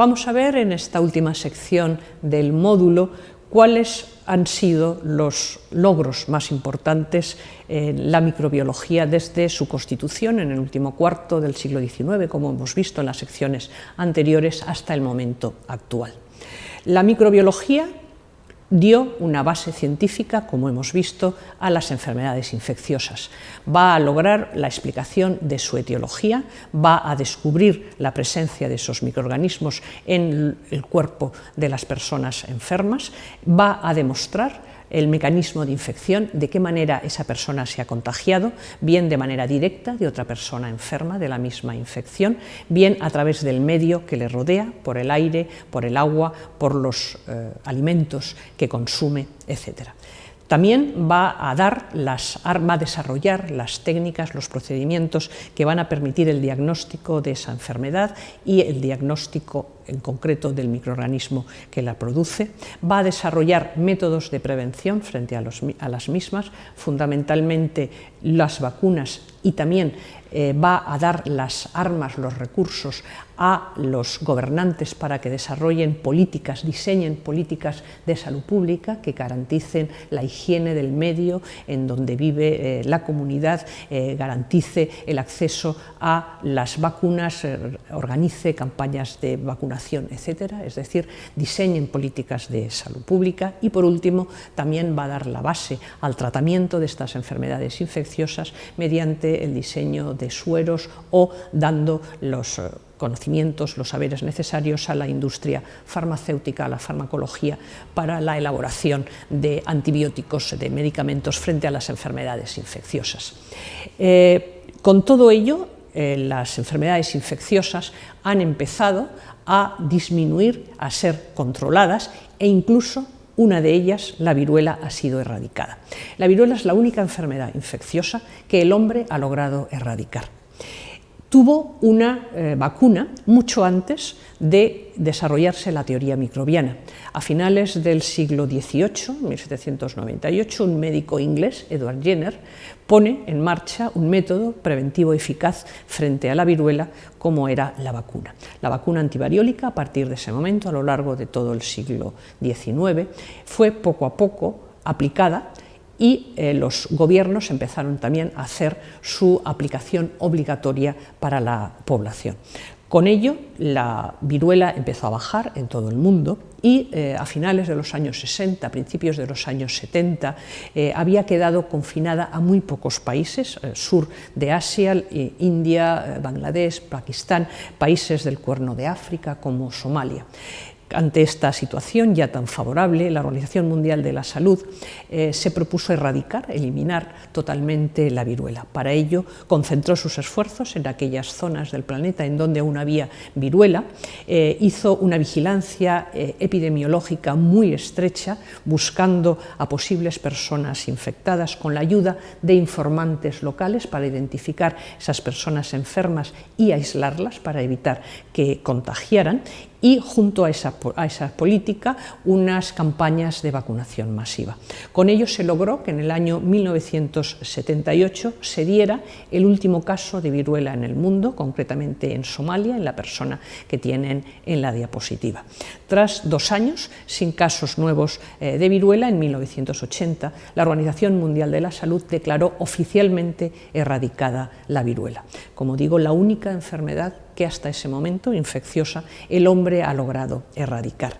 Vamos a ver en esta última sección del módulo cuáles han sido los logros más importantes en la microbiología desde su constitución en el último cuarto del siglo XIX, como hemos visto en las secciones anteriores, hasta el momento actual. La microbiología dio una base científica, como hemos visto, a las enfermedades infecciosas. Va a lograr la explicación de su etiología, va a descubrir la presencia de esos microorganismos en el cuerpo de las personas enfermas, va a demostrar el mecanismo de infección, de qué manera esa persona se ha contagiado, bien de manera directa de otra persona enferma de la misma infección, bien a través del medio que le rodea, por el aire, por el agua, por los eh, alimentos que consume, etc. También va a dar las, va a desarrollar las técnicas, los procedimientos que van a permitir el diagnóstico de esa enfermedad y el diagnóstico en concreto del microorganismo que la produce, va a desarrollar métodos de prevención frente a, las mismas, fundamentalmente las vacunas y también eh, va a dar las armas, los recursos a los gobernantes para que desarrollen políticas, diseñen políticas de salud pública que garanticen la higiene del medio en donde vive eh, la comunidad, eh, garantice el acceso a las vacunas, organice campañas de vacunación, etcétera, es decir, diseñen políticas de salud pública y por último también va a dar la base al tratamiento de estas enfermedades infecciosas mediante el diseño de sueros o dando los eh, conocimientos, los saberes necesarios a la industria farmacéutica, a la farmacología, para la elaboración de antibióticos, de medicamentos frente a las enfermedades infecciosas. Eh, con todo ello, eh, las enfermedades infecciosas han empezado a disminuir, a ser controladas e incluso una de ellas, la viruela, ha sido erradicada. La viruela es la única enfermedad infecciosa que el hombre ha logrado erradicar. Tuvo una eh, vacuna mucho antes de desarrollarse la teoría microbiana. A finales del siglo XVIII, 1798, un médico inglés, Edward Jenner, pone en marcha un método preventivo eficaz frente a la viruela como era la vacuna. La vacuna antivariólica, a partir de ese momento, a lo largo de todo el siglo XIX, fue poco a poco aplicada y eh, los gobiernos empezaron también a hacer su aplicación obligatoria para la población. Con ello, la viruela empezó a bajar en todo el mundo y eh, a finales de los años 60, principios de los años 70, eh, había quedado confinada a muy pocos países, sur de Asia, India, Bangladesh, Pakistán, países del Cuerno de África como Somalia. Ante esta situación ya tan favorable, la Organización Mundial de la Salud eh, se propuso erradicar, eliminar totalmente la viruela. Para ello concentró sus esfuerzos en aquellas zonas del planeta en donde aún había viruela, eh, hizo una vigilancia eh, epidemiológica muy estrecha, buscando a posibles personas infectadas con la ayuda de informantes locales para identificar esas personas enfermas y aislarlas para evitar que contagiaran y junto a esa, política unas campañas de vacunación masiva. Con ello se logró que en el año 1978 se diera el último caso de viruela en el mundo, concretamente en Somalia, en la persona que tienen en la diapositiva. Tras dos años sin casos nuevos eh, de viruela, en 1980 la Organización Mundial de la Salud declaró oficialmente erradicada la viruela. Como digo, la única enfermedad que hasta ese momento, infecciosa, el hombre ha logrado erradicar.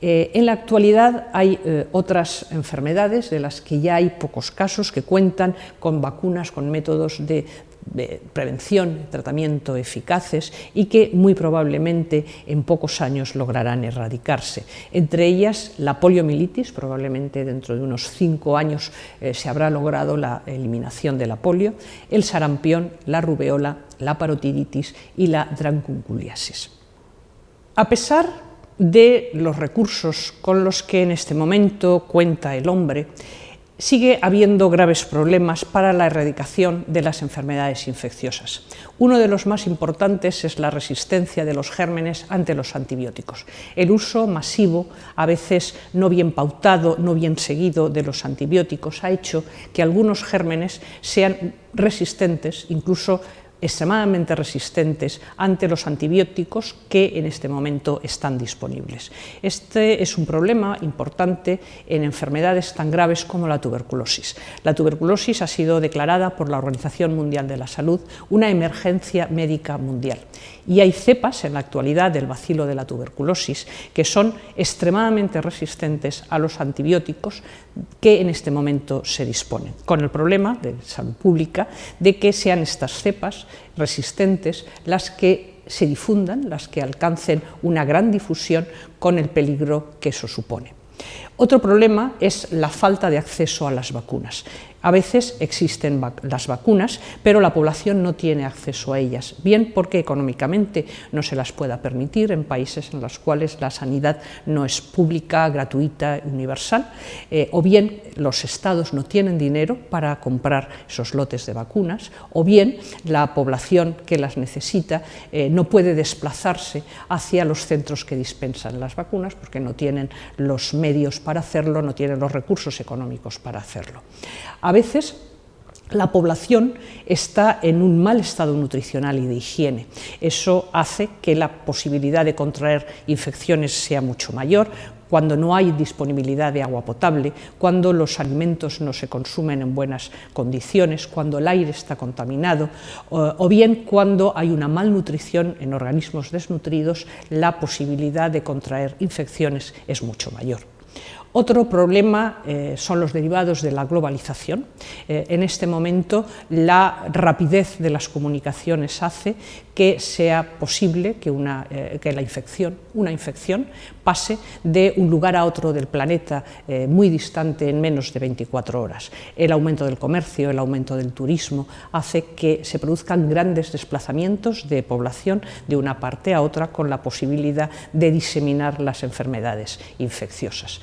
Eh, en la actualidad hay eh, otras enfermedades de las que ya hay pocos casos que cuentan con vacunas, con métodos de, prevención, tratamiento eficaces y que muy probablemente en pocos años lograrán erradicarse. Entre ellas la poliomielitis, probablemente dentro de unos cinco años eh, se habrá logrado la eliminación de la polio, el sarampión, la rubeola, la parotiditis y la drancunculiasis. A pesar de los recursos con los que en este momento cuenta el hombre, sigue habiendo graves problemas para la erradicación de las enfermedades infecciosas. Uno de los más importantes es la resistencia de los gérmenes ante los antibióticos. El uso masivo, a veces no bien pautado, no bien seguido de los antibióticos, ha hecho que algunos gérmenes sean resistentes, incluso extremadamente resistentes ante los antibióticos que en este momento están disponibles. Este es un problema importante en enfermedades tan graves como la tuberculosis. La tuberculosis ha sido declarada por la Organización Mundial de la Salud una emergencia médica mundial y hay cepas en la actualidad del bacilo de la tuberculosis que son extremadamente resistentes a los antibióticos que en este momento se disponen, con el problema de salud pública de que sean estas cepas resistentes las que se difundan, las que alcancen una gran difusión con el peligro que eso supone. Otro problema es la falta de acceso a las vacunas. A veces existen las vacunas, pero la población no tiene acceso a ellas, bien porque económicamente no se las pueda permitir en países en los cuales la sanidad no es pública, gratuita, universal, eh, o bien los estados no tienen dinero para comprar esos lotes de vacunas, o bien la población que las necesita eh, no puede desplazarse hacia los centros que dispensan las vacunas porque no tienen los medios para hacerlo, no tienen los recursos económicos para hacerlo. Veces la población está en un mal estado nutricional y de higiene. Eso hace que la posibilidad de contraer infecciones sea mucho mayor, cuando no hay disponibilidad de agua potable, cuando los alimentos no se consumen en buenas condiciones, cuando el aire está contaminado, o bien cuando hay una malnutrición en organismos desnutridos, la posibilidad de contraer infecciones es mucho mayor. Otro problema eh, son los derivados de la globalización. Eh, en este momento la rapidez de las comunicaciones hace que sea posible que, una, eh, que la infección, una infección pase de un lugar a otro del planeta muy distante en menos de 24 horas. El aumento del comercio, el aumento del turismo hace que se produzcan grandes desplazamientos de población de una parte a otra con la posibilidad de diseminar las enfermedades infecciosas.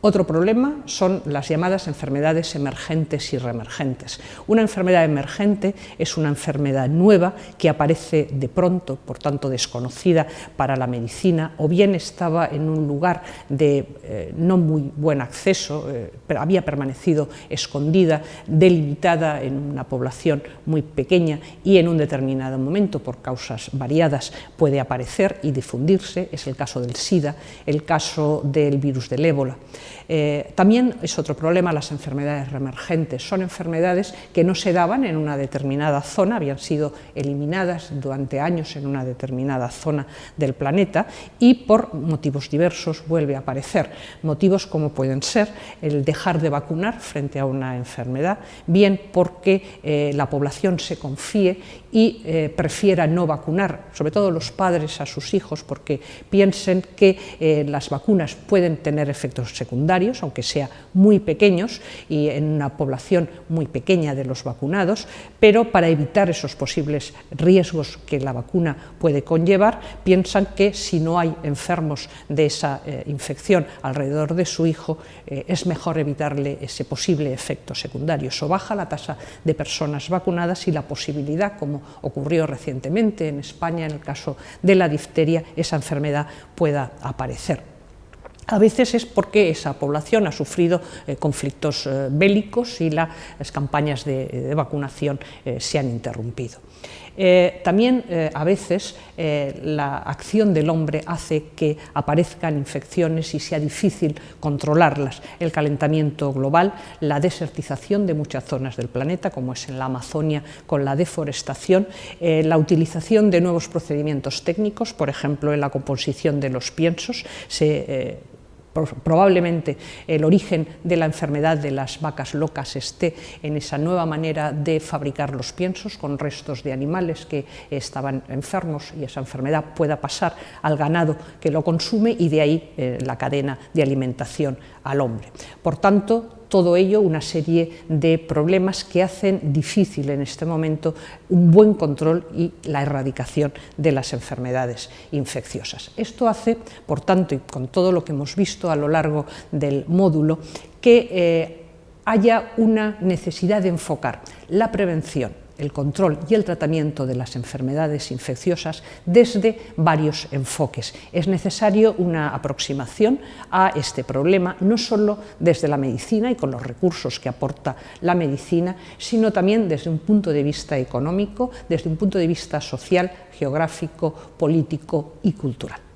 Otro problema son las llamadas enfermedades emergentes y reemergentes. Una enfermedad emergente es una enfermedad nueva que aparece de pronto, por tanto desconocida para la medicina, o bien estaba en un lugar de eh, no muy buen acceso, eh, pero había permanecido escondida, delimitada en una población muy pequeña y en un determinado momento, por causas variadas, puede aparecer y difundirse. Es el caso del SIDA, el caso del virus del ébola. Eh, también es otro problema las enfermedades reemergentes. Son enfermedades que no se daban en una determinada zona, habían sido eliminadas durante años en una determinada zona del planeta y por motivos diversos vuelve a aparecer. Motivos como pueden ser el dejar de vacunar frente a una enfermedad, bien porque eh, la población se confíe y eh, prefiera no vacunar, sobre todo los padres a sus hijos, porque piensen que las vacunas pueden tener efectos secundarios aunque sea muy pequeños y en una población muy pequeña de los vacunados, pero para evitar esos posibles riesgos que la vacuna puede conllevar, piensan que si no hay enfermos de esa eh, infección alrededor de su hijo, eh, es mejor evitarle ese posible efecto secundario. Eso baja la tasa de personas vacunadas y la posibilidad, como ocurrió recientemente en España en el caso de la difteria, esa enfermedad pueda aparecer. A veces es porque esa población ha sufrido eh, conflictos eh, bélicos y las campañas de, vacunación eh, se han interrumpido. también a veces la acción del hombre hace que aparezcan infecciones y sea difícil controlarlas. El calentamiento global, la desertización de muchas zonas del planeta, como es en la Amazonia con la deforestación, la utilización de nuevos procedimientos técnicos, por ejemplo en la composición de los piensos, se probablemente el origen de la enfermedad de las vacas locas esté en esa nueva manera de fabricar los piensos con restos de animales que estaban enfermos y esa enfermedad pueda pasar al ganado que lo consume y de ahí eh, la cadena de alimentación al hombre. Por tanto, todo ello una serie de problemas que hacen difícil en este momento un buen control y la erradicación de las enfermedades infecciosas. Esto hace, por tanto, y con todo lo que hemos visto a lo largo del módulo, que eh, haya una necesidad de enfocar la prevención el control y el tratamiento de las enfermedades infecciosas desde varios enfoques. Es necesario una aproximación a este problema no solo desde la medicina y con los recursos que aporta la medicina, sino también desde un punto de vista económico, desde un punto de vista social, geográfico, político y cultural.